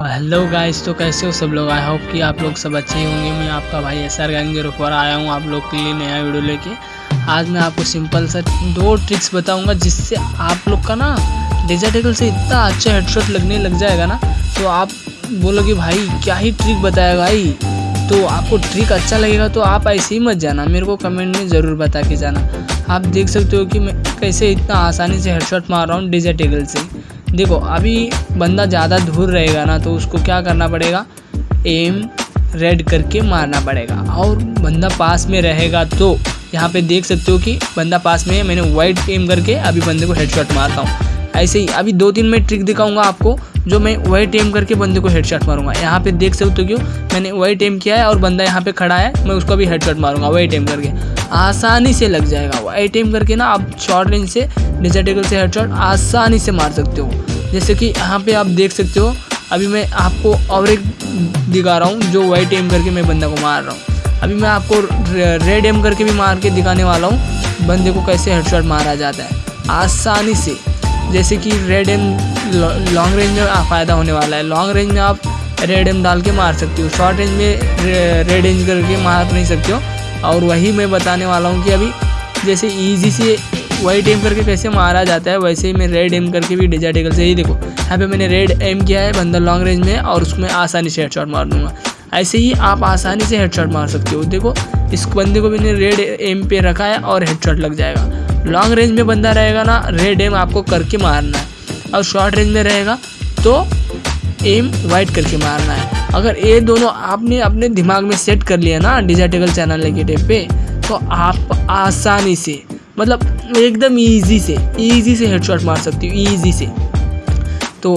Hello guys तो कैसे हो सब लोग? आई होप कि आप लोग सब अच्छे होंगे। मैं आपका भाई एस आर गंगे रुकवर आया हूँ आप लोग के लिए नया वीडियो लेके। आज मैं आपको सिंपल सा दो ट्रिक्स बताऊँगा जिससे आप लोग का ना डिजिटल से इतना अच्छा हेडशॉट लगने लग जाएगा ना। तो आप बोलोगे भाई, क्या ही ट्रिक बताया भाई? तो आपको ट्रिक अच्छा लगेगा तो आप ऐसे ही मत जाना। मेरे को कमेंट में ज़रूर बता के जाना। आप देख सकते हो कि मैं कैसे इतना आसानी से हेडशॉट मार रहा हूँ डिजिटल से। देखो, अभी बंदा ज़्यादा दूर रहेगा ना तो उसको क्या करना पड़ेगा? एम रेड करके मारना पड़ेगा। और बंदा पास में रहेगा तो यहाँ पे देख सकते हो कि बंदा पास में है, मैंने वाइट एम करके अभी बंदे को हेडशॉट मारता हूँ। ऐसे ही, अभी दो तीन मैं ट्रिक दिखाऊँगा आपको, जो मैं वाइट एम करके बंदे को हेडशॉट मारूँगा। यहाँ पे देख सकते हो क्यों मैंने वाइट एम किया है और बंदा यहाँ पे खड़ा है, मैं उसको भी हेडशॉट मारूँगा वाइट एम करके। आसानी से लग जाएगा। वाइट एम करके ना आप शॉर्ट रेंज से डिजिटेबल से हेडशॉट आसानी से मार सकते हो। जैसे कि यहाँ पे आप देख सकते हो, अभी मैं आपको और एक दिखा रहा हूँ, जो वाइट एम करके मैं बंदा को मार रहा हूँ। अभी मैं आपको रेड एम करके भी मार के दिखाने वाला हूँ, बंदे को कैसे हेडशॉट मारा जाता है। आसानी से, जैसे कि रेड एम लॉन्ग रेंज में फ़ायदा होने वाला है। लॉन्ग रेंज में आप रेड एम डाल के मार सकते हो। शॉर्ट रेंज में रेड एम करके मार नहीं सकते हो। और वही मैं बताने वाला हूँ कि अभी जैसे ईजी से वाइट एम करके कैसे मारा जाता है, वैसे ही मैं रेड एम करके भी डिजार्टिकल से ही देखो। यहाँ पे मैंने रेड एम किया है बंदा लॉन्ग रेंज में और उसमें आसानी से हेडशॉट मार दूँगा। ऐसे ही आप आसानी से हेडशॉट मार सकते हो। देखो, इस बंदे को मैंने रेड एम पे रखा है और हेडशॉट लग जाएगा। लॉन्ग रेंज में बंदा रहेगा ना रेड एम आपको करके मारना है। और शॉर्ट रेंज में रहेगा तो एम वाइट करके मारना है। अगर ये दोनों आपने अपने दिमाग में सेट कर लिया ना डिजार्टिकल चैनल नेगेटिव पे तो आप आसानी से मतलब एकदम इजी से इजी से हेडशॉट मार सकती हूँ इजी से। तो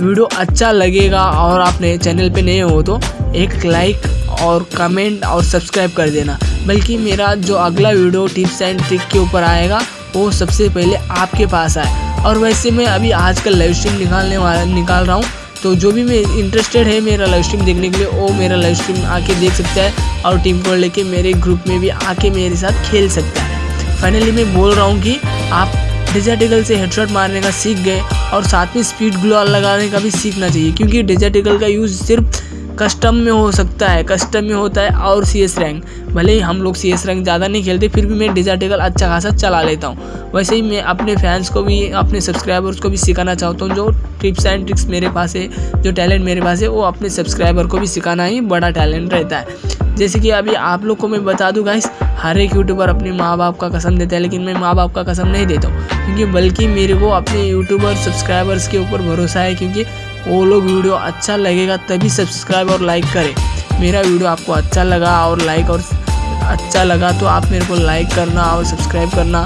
वीडियो अच्छा लगेगा और आपने चैनल पे नए हो तो एक लाइक और कमेंट और सब्सक्राइब कर देना। बल्कि मेरा जो अगला वीडियो टिप्स एंड ट्रिक के ऊपर आएगा, वो सबसे पहले आपके पास आए। और वैसे मैं अभी आजकल लाइव स्ट्रीम निकालने वाला, निकाल रहा हूँ। तो जो भी मैं इंटरेस्टेड है मेरा लाइव स्ट्रीम देखने के लिए, वो मेरा लाइव स्ट्रीम आके देख सकता है और टीम को लेके मेरे ग्रुप में भी आके मेरे साथ खेल सकता है। फाइनली मैं बोल रहा हूँ कि आप डिजार्टिकल से हेडशॉट मारने का सीख गए और साथ में स्पीड ग्लो लगाने का भी सीखना चाहिए, क्योंकि डिजार्टिकल का यूज़ सिर्फ़ कस्टम में हो सकता है कस्टम में होता है और सी एस रैंक भले ही हम लोग सी एस रैंक ज़्यादा नहीं खेलते, फिर भी मैं डिजार्टिकल अच्छा खासा चला लेता हूँ। वैसे ही मैं अपने फैंस को भी, अपने सब्सक्राइबर्स को भी सिखाना चाहता हूँ, जो टिप्स एंड ट्रिक्स मेरे पास है, जो टैलेंट मेरे पास है, वो अपने सब्सक्राइबर को भी सिखाना ही बड़ा टैलेंट रहता है। जैसे कि अभी आप लोग को मैं बता दूँ गाइस हर एक यूट्यूबर अपने माँ बाप का कसम देता है, लेकिन मैं माँ बाप का कसम नहीं देता हूँ। क्योंकि बल्कि मेरे को अपने यूट्यूबर सब्सक्राइबर्स के ऊपर भरोसा है, क्योंकि वो लोग वीडियो अच्छा लगेगा तभी सब्सक्राइब और लाइक करें। मेरा वीडियो आपको अच्छा लगा और लाइक और अच्छा लगा तो आप मेरे को लाइक करना और सब्सक्राइब करना।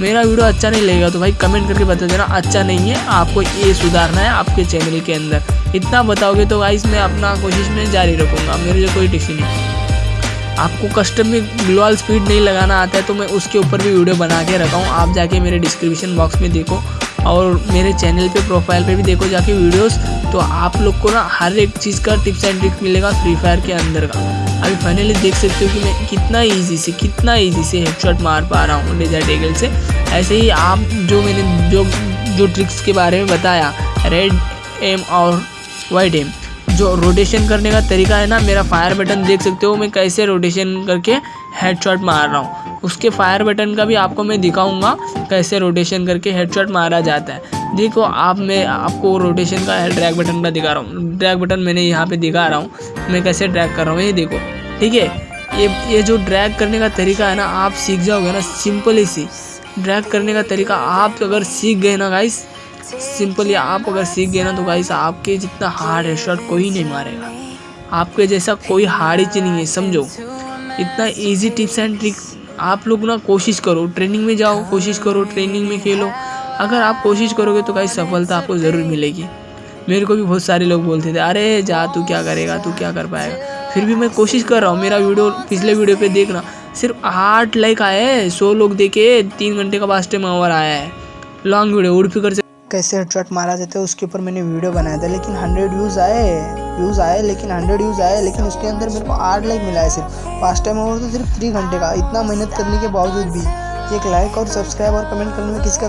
मेरा वीडियो अच्छा नहीं लगेगा तो भाई कमेंट करके बता देना अच्छा नहीं है, आपको ये सुधारना है आपके चैनल के अंदर। इतना बताओगे तो गाइस मैं अपना कोशिश में जारी रखूँगा, मेरे लिए कोई टिक्सी नहीं। आपको कस्टम में ग्लोअल स्पीड नहीं लगाना आता है तो मैं उसके ऊपर भी वीडियो बना के रखा हूँ। आप जाके मेरे डिस्क्रिप्शन बॉक्स में देखो और मेरे चैनल पे प्रोफ़ाइल पे भी देखो जाके वीडियोस तो आप लोग को ना हर एक चीज़ का टिप्स एंड ट्रिक मिलेगा फ्री फायर के अंदर का। अभी फाइनली देख सकते हो कि मैं कितना इजी से, कितना इजी से हेडशॉट मार पा रहा हूँ डेजर्ट एगल से। ऐसे ही आप जो मैंने, जो जो ट्रिक्स के बारे में बताया रेड एम और वाइट एम जो रोटेशन करने का तरीका है ना, मेरा फायर बटन देख सकते हो, मैं कैसे रोटेशन करके हेडशॉट मार रहा हूँ। उसके फायर बटन का भी आपको मैं दिखाऊँगा, कैसे रोटेशन करके हेडशॉट मारा जाता है। देखो, आप, मैं आपको रोटेशन का ड्रैग बटन का दिखा रहा हूँ। ड्रैग बटन मैंने यहाँ पे दिखा रहा हूँ। मैं कैसे ड्रैग कर रहा हूँ, ये देखो। ठीक है? ये ये जो ड्रैग करने का तरीका है ना, आप सीख जाओगे ना सिंपल ही सी। ड्रैग करने का तरीका आप अगर सीख गए ना गाइस सिंपली आप अगर सीख गए ना तो गाइस आपके जितना हार्ड है शॉट कोई नहीं मारेगा। आपके जैसा कोई हार्ड ही नहीं है, समझो। इतना इजी टिप्स एंड ट्रिक आप लोग ना कोशिश करो। ट्रेनिंग में जाओ, कोशिश करो ट्रेनिंग में खेलो। अगर आप कोशिश करोगे तो कहीं सफलता आपको ज़रूर मिलेगी। मेरे को भी बहुत सारे लोग बोलते थे, अरे, जा, तू क्या करेगा, तू क्या कर पाएगा? फिर भी मैं कोशिश कर रहा हूँ, मेरा वीडियो पिछले वीडियो पे देखना। सिर्फ़ आठ लाइक आए सौ लोग देखे, तीन घंटे का फास्ट टाइम ओवर आया है। लॉन्ग वीडियो उड़ फिकर से कैसे हेडशॉट मारा जाता है, उसके ऊपर मैंने वीडियो बनाया था, लेकिन हंड्रेड व्यूज़ आए व्यूज़ आए, लेकिन हंड्रेड व्यूज़ आए, लेकिन उसके अंदर मेरे को आठ लाइक मिला है सिर्फ़ फास्ट टाइम ओवर तो सिर्फ़ थ्री घंटे का, इतना मेहनत करने के बावजूद भी, एक लाइक और सब्सक्राइब और कमेंट करने में किसका